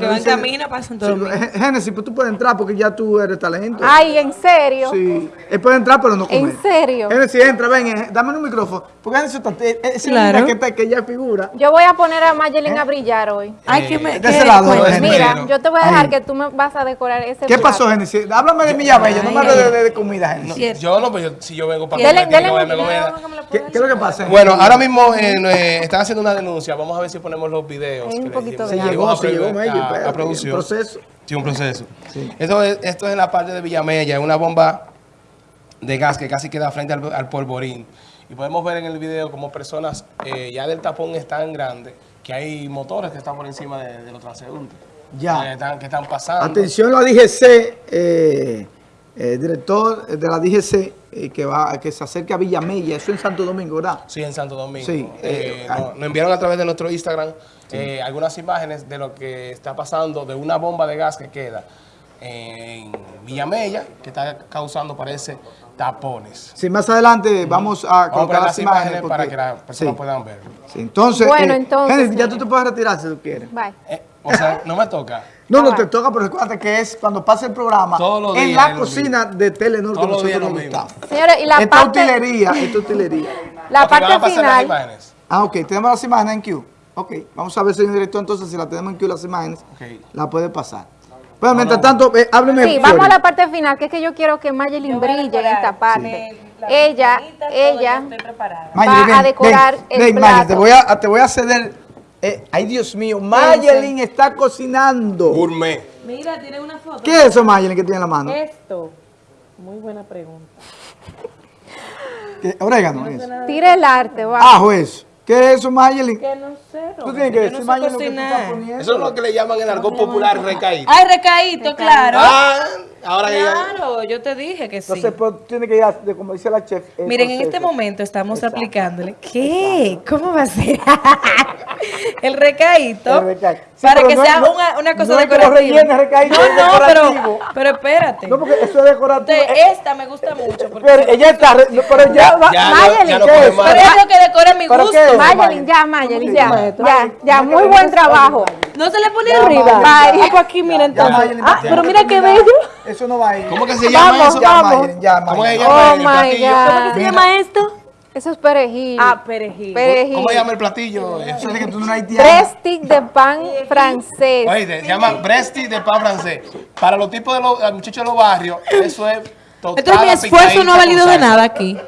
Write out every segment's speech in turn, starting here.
Que va en camino para Santo Domingo. Génesis, pues tú puedes entrar porque ya tú eres talento. Ay, ¿en serio? Sí, él puede entrar pero no comer. ¿En serio? Génesis, entra, ven, eh, dame un micrófono. Porque Génesis está, eh, eh, ese Claro. que, está, que ya figura. Yo voy a poner a Mayelin a brillar hoy. Ay, que me. de ese lado. Génesis. Mira, yo te voy a dejar Ahí. que tú me vas a decorar ese ¿Qué plato. pasó, Génesis? Háblame de Milla Bella, no me hables de, de- de comida, Génesis. Yo no, pues yo, si yo vengo para Dele, dele. ¿Qué, qué es lo que pasa? Bueno, ahora mismo eh, eh, están haciendo una denuncia. Vamos a ver si ponemos los videos. Un poquito de se llegó, se llegó a- a producción. proceso. Sí, un proceso. Esto, es, esto es en la parte de Villamella, una bomba de gas que casi queda frente al, al polvorín. Y podemos ver en el video como personas eh, ya del tapón es tan grande que hay motores que están por encima de, de los transeúntes. Ya. Que están, que están pasando. Atención la DGC, eh, eh, director de la DGC eh, que va que se acerca a Villamella, eso en Santo Domingo, ¿verdad? Sí, en Santo Domingo. Sí, Eh, eh, nos, nos enviaron a través de nuestro Instagram eh, algunas imágenes de lo que está pasando de una bomba de gas que queda en Villamella, que está causando, parece, tapones. Sí, más adelante vamos a Vamos a colocar las las imágenes para que las personas sí, puedan ver. sí. Entonces, Bueno, eh, entonces, ya tú te puedes retirar si tú quieres. Bye. O sea, no me toca. No, no te toca, pero recuerda que es cuando pasa el programa Todos los en días la cocina de Telenor que Todos los nosotros días nos mismo. gustamos. Señores, y la Esta parte, utilería, esta utilería. la Ok, van a parte las final. Ah, ok, tenemos las imágenes en Q. Ok, vamos a ver, señor director, entonces si la tenemos en Q las imágenes, Ok. la puede pasar. Bueno, mientras tanto, eh, hábleme. sí, vamos a la parte final, que es que yo quiero que Mayelin brille en esta parte. Ella, ella Mayelin, va ven, a decorar ven, el ven, Mayelin, plato. te voy a, te voy a ceder. Eh, ay, Dios mío, Mayelin está cocinando. Gourmet. Mira, tiene una foto. ¿Qué es eso, Mayelin, que tiene en la mano? Esto. Muy buena pregunta. ¿Qué? Orégano, es. Tire el arte, va. Ajo, eso. ¿Qué es eso, Mayelin? Que no sé, Tú tienes que yo decir, no Mayelin, lo que tú estás poniendo. Eso es lo que le llaman en el argot popular recaído. Ay, recaíto, claro. Ah, ahora que ya... Claro, yo te dije que sí. Entonces, pues, tiene que ir, a- de, como dice la chef. el Miren, en este proceso. momento estamos Exacto. aplicándole. ¿Qué? ¿Cómo va a ser? el recaíto. El recaíto. Sí, para que no- sea no- una, una cosa no es que lo decorativa. recaíto, es no, no, pero, pero espérate. No, porque eso es decorativo. Te- Eh, esta me gusta mucho. Pero ella está, pero ya va. Mayelin, pero es lo que decora mi ¿Pero gusto. Mayelin, ya, Mayelin, ya, ya, ya, muy buen trabajo. No se le pone Ya, arriba. Pues aquí, mira Ya, entonces. Ah, pero mira qué bello. Eso no va a ir. ¿Cómo que se llama Vamos, eso? Vamos. Ya, ¿Cómo se Mayelin. llama Oh my? God. ¿Cómo que se llama esto? Eso es perejil. Ah, perejil. perejil. ¿Cómo se llama el platillo? Eso es que tú no de pan francés. Oye, se llama Bresti de pan francés. Para los tipos de los los muchachos de los barrios, eso es total Entonces mi esfuerzo no ha valido de nada aquí.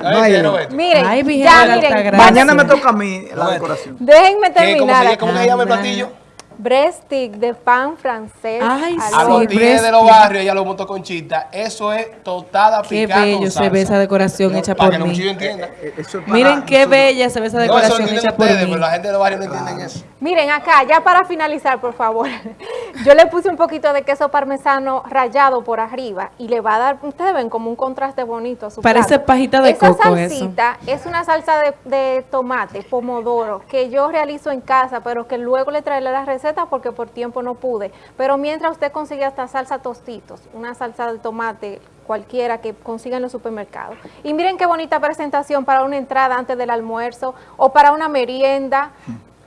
Mayelin. Miren, Ay, ya, miren. Mañana me toca a mí la decoración. déjenme ¿Qué, ¿Cómo, terminar. se, ¿Cómo se llama el platillo? Breast stick de pan francés. Ay. A los tigres de los barrios, ella lo montó con chita. Eso es totada Qué picada bello con se ve esa decoración No, hecha Para por que los mí. entiendan. Eh, Eso es para Miren qué bella se ve esa No, eso decoración hecha por ustedes, mí. pero la gente de los barrios no entienden eso. Miren acá, ya para finalizar, por favor. Yo le puse un poquito de queso parmesano rallado por arriba y le va a dar, ustedes ven como un contraste bonito a su Parece plato. pajita de Esa coco eso. salsita es una salsa de, de tomate, pomodoro, que yo realizo en casa, pero que luego le traeré la receta porque por tiempo no pude. Pero mientras usted consigue esta salsa tostitos, una salsa de tomate cualquiera que consiga en los supermercados. Y miren qué bonita presentación para una entrada antes del almuerzo o para una merienda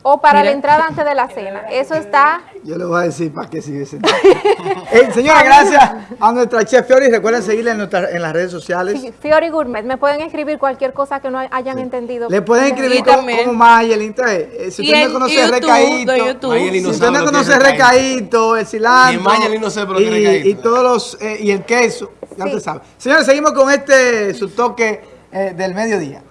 o para la entrada antes de la cena. Eso está Yo le voy a decir para qué sigue sentado. eh, señora, gracias a nuestra chef Fiori. Recuerden seguirla en, nuestra- en las redes sociales. Fi- Fiori Gourmet. Me pueden escribir cualquier cosa que no hayan entendido. Le pueden escribir Y como, como Mayelin. Entonces, eh, si Y usted no conoce YouTube, Recaíto, no si usted no conoce recaíto. El cilantro Mayelin no y, recaíto. y todos los eh, y el queso, ya Sí. usted sabe. Señores, seguimos con este su toque eh, del mediodía.